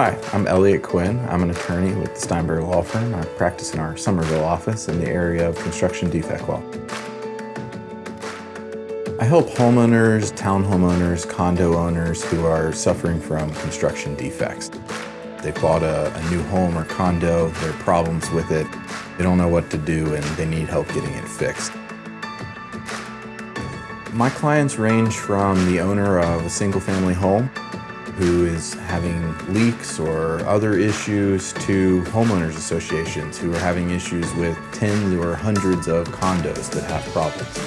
Hi, I'm Elliot Quinn. I'm an attorney with the Steinberg Law Firm. I practice in our Summerville office in the area of construction defect law. I help homeowners, town homeowners, condo owners who are suffering from construction defects. They bought a, a, new home or condo, there are problems with it, they don't know what to do and they need help getting it fixed. My clients range from the owner of a single family home who is having leaks or other issues to homeowners associations who are having issues with tens or hundreds of condos that have problems.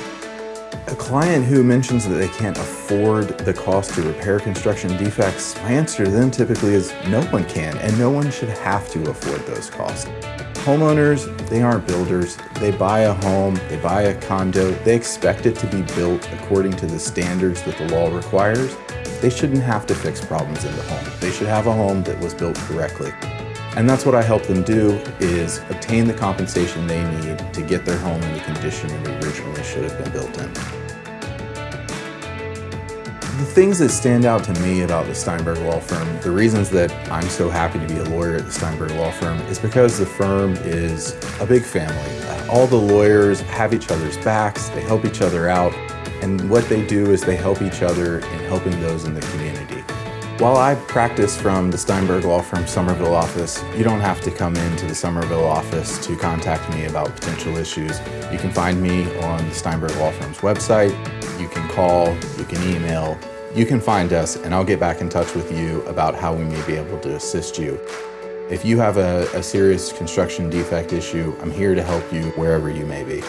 A client who mentions that they can't afford the cost to repair construction defects, my answer to them typically is no one can, and no one should have to afford those costs. Homeowners, they aren't builders. They buy a home, they buy a condo, they expect it to be built according to the standards that the law requires. They shouldn't have to fix problems in the home. They should have a home that was built correctly. And that's what I help them do, is obtain the compensation they need to get their home in the condition it originally should have been built in. The things that stand out to me about the Steinberg Law Firm, the reasons that I'm so happy to be a lawyer at the Steinberg Law Firm is because the firm is a big family. All the lawyers have each other's backs, they help each other out, and what they do is they help each other in helping those in the community. While I practice from the Steinberg Law Firm Summerville office, you don't have to come into the Summerville office to contact me about potential issues. You can find me on the Steinberg Law Firm's website. You can call, you can email, you can find us and I'll get back in touch with you about how we may be able to assist you. If you have a, a serious construction defect issue, I'm here to help you wherever you may be.